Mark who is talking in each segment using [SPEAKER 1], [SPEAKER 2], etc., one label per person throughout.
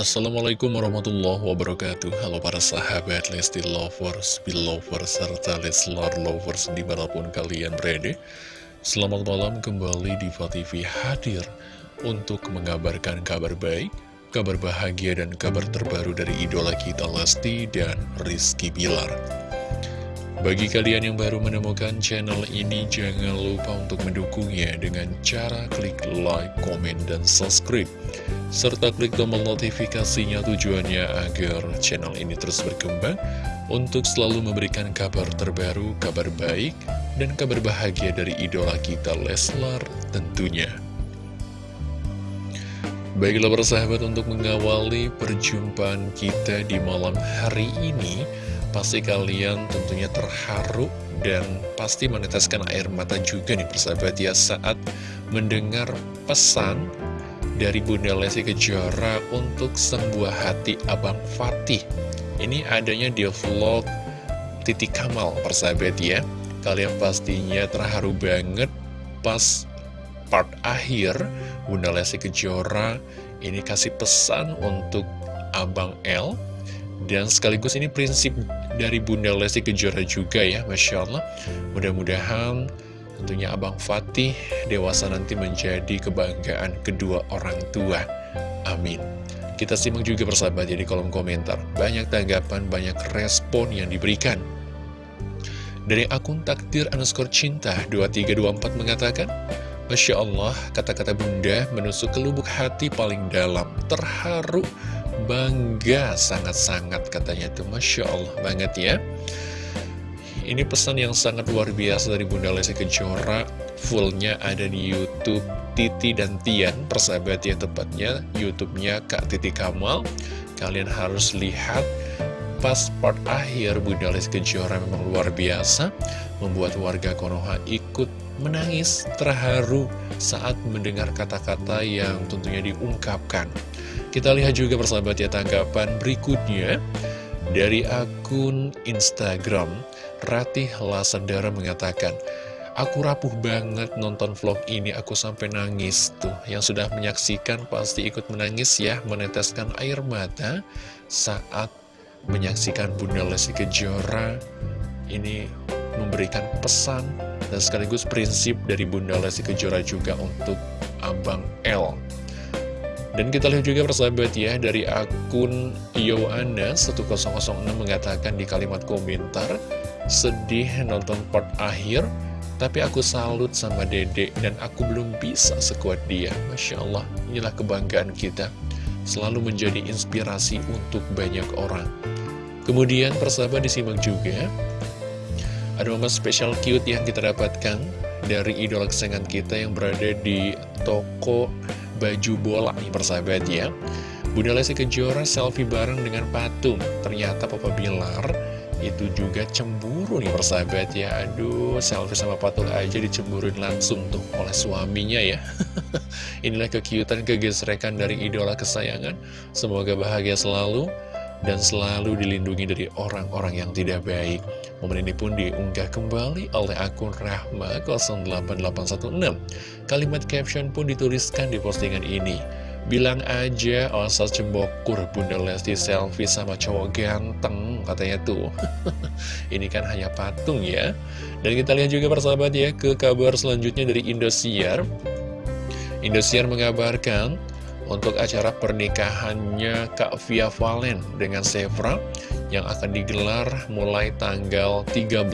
[SPEAKER 1] Assalamualaikum warahmatullahi wabarakatuh. Halo para sahabat Lesti Lovers, Belovers, serta Leslar Lovers di mana pun kalian berada. Selamat malam kembali di TV hadir untuk mengabarkan kabar baik, kabar bahagia dan kabar terbaru dari idola kita Lesti dan Rizky Bilar bagi kalian yang baru menemukan channel ini, jangan lupa untuk mendukungnya dengan cara klik like, komen, dan subscribe. Serta klik tombol notifikasinya tujuannya agar channel ini terus berkembang untuk selalu memberikan kabar terbaru, kabar baik, dan kabar bahagia dari idola kita Leslar tentunya. Baiklah persahabat untuk mengawali perjumpaan kita di malam hari ini Pasti kalian tentunya terharu dan pasti meneteskan air mata juga nih persahabat ya saat mendengar pesan dari Bunda Lesti Kejora untuk sembuh hati Abang Fatih. Ini adanya di vlog Titik Kamal persahabat ya. Kalian pastinya terharu banget pas part akhir Bunda Lesti Kejora ini kasih pesan untuk Abang L dan sekaligus ini prinsip dari Bunda Lesti Kejora juga ya, Masya Allah. Mudah-mudahan tentunya Abang Fatih dewasa nanti menjadi kebanggaan kedua orang tua. Amin. Kita simak juga persahabat ya di kolom komentar. Banyak tanggapan, banyak respon yang diberikan. Dari akun takdir underscore cinta 2324 mengatakan, Masya Allah, kata-kata bunda menusuk ke lubuk hati paling dalam, terharu, bangga sangat-sangat katanya itu. Masya Allah banget ya. Ini pesan yang sangat luar biasa dari Bunda Lesti Kejora. Fullnya ada di Youtube Titi dan Tian Persahabat ya tepatnya. Youtubenya Kak Titi Kamal. Kalian harus lihat Pas part akhir Bunda Lesti Kejora memang luar biasa. Membuat warga Konoha ikut menangis terharu saat mendengar kata-kata yang tentunya diungkapkan kita lihat juga persahabat ya tanggapan berikutnya dari akun Instagram Ratih Lasandara mengatakan Aku rapuh banget nonton vlog ini, aku sampai nangis tuh. Yang sudah menyaksikan pasti ikut menangis ya, meneteskan air mata saat menyaksikan Bunda Lesti Kejora ini memberikan pesan dan sekaligus prinsip dari Bunda Lesti Kejora juga untuk Abang L. Dan kita lihat juga persahabat ya dari akun Yoana 1006 mengatakan di kalimat komentar Sedih nonton part akhir Tapi aku salut sama dede dan aku belum bisa sekuat dia. Masya Allah inilah kebanggaan kita. Selalu menjadi inspirasi untuk banyak orang. Kemudian persahabat disimak juga Ada momen spesial cute yang kita dapatkan Dari idola kesayangan kita yang berada di toko baju bola nih persahabat ya. Bunda Lesti Kejora selfie bareng dengan patung. Ternyata Papa Bilar itu juga cemburu nih persahabat ya. Aduh selfie sama patung aja dicemburuin langsung tuh oleh suaminya ya. Inilah kekiutan kegesrekan dari idola kesayangan. Semoga bahagia selalu dan selalu dilindungi dari orang-orang yang tidak baik. Momen ini pun diunggah kembali oleh akun Rahma 08816. Kalimat caption pun dituliskan di postingan ini. Bilang aja Osa cembokur Bunda Lesti selfie sama cowok ganteng katanya tuh. ini kan hanya patung ya. Dan kita lihat juga persahabat ya ke kabar selanjutnya dari Indosiar. Indosiar mengabarkan untuk acara pernikahannya Kak Via Valen dengan Sevra yang akan digelar mulai tanggal 13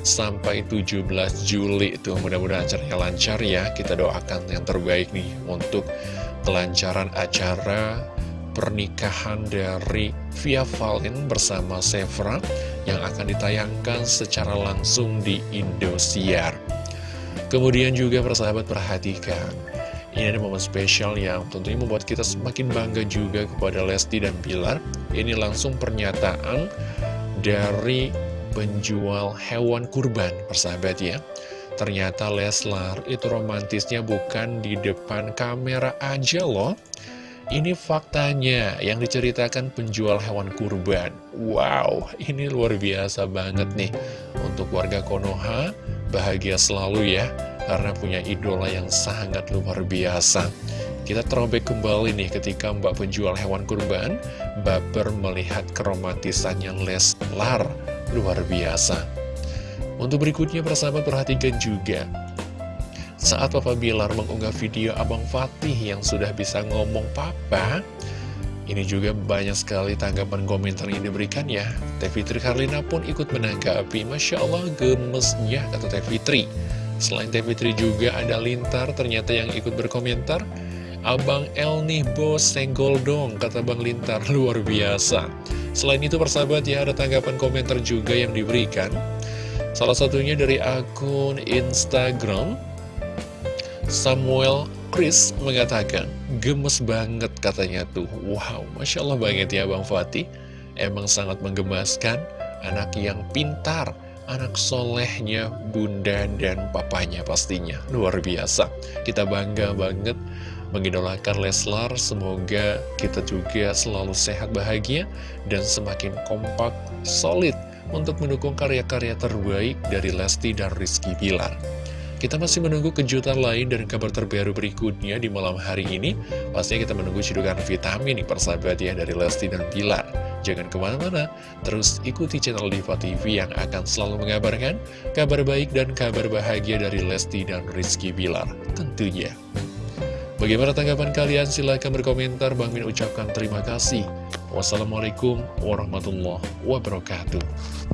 [SPEAKER 1] sampai 17 Juli. Itu mudah-mudahan acaranya lancar ya. Kita doakan yang terbaik nih untuk kelancaran acara pernikahan dari Via Valen bersama Sevra yang akan ditayangkan secara langsung di Indosiar. Kemudian juga persahabat perhatikan ini ada momen spesial yang tentunya membuat kita semakin bangga juga kepada Lesti dan Bilar. Ini langsung pernyataan dari penjual hewan kurban, persahabat ya. Ternyata Leslar itu romantisnya bukan di depan kamera aja loh. Ini faktanya yang diceritakan penjual hewan kurban. Wow, ini luar biasa banget nih. Untuk warga Konoha, bahagia selalu ya karena punya idola yang sangat luar biasa Kita terobek kembali nih ketika mbak penjual hewan kurban baper melihat keromantisannya Leslar. Luar biasa. Untuk berikutnya persahabat perhatikan juga. Saat Papa Bilar mengunggah video Abang Fatih yang sudah bisa ngomong Papa, ini juga banyak sekali tanggapan komentar yang diberikan ya. Teh Fitri Karlina pun ikut menanggapi. Masya Allah gemesnya kata Teh Fitri. Selain Teh juga ada Lintar ternyata yang ikut berkomentar. Abang El nih bos senggol dong kata Bang Lintar luar biasa. Selain itu persahabat ya ada tanggapan komentar juga yang diberikan. Salah satunya dari akun Instagram Samuel Chris mengatakan, gemes banget katanya tuh. Wow, Masya Allah banget ya Bang Fatih. Emang sangat menggemaskan, anak yang pintar, anak solehnya bunda dan papanya pastinya. Luar biasa. Kita bangga banget mengidolakan Leslar. Semoga kita juga selalu sehat bahagia dan semakin kompak, solid untuk mendukung karya-karya terbaik dari Lesti dan Rizky Bilar. Kita masih menunggu kejutan lain dan kabar terbaru berikutnya di malam hari ini. Pastinya kita menunggu cedukan vitamin nih persahabat ya dari Lesti dan Pilar. Jangan ke mana-mana, terus ikuti channel Diva TV yang akan selalu mengabarkan kabar baik dan kabar bahagia dari Lesti dan Rizky Bilar tentunya. Bagaimana tanggapan kalian? Silahkan berkomentar. Bang Min ucapkan terima kasih. Wassalamualaikum warahmatullahi wabarakatuh.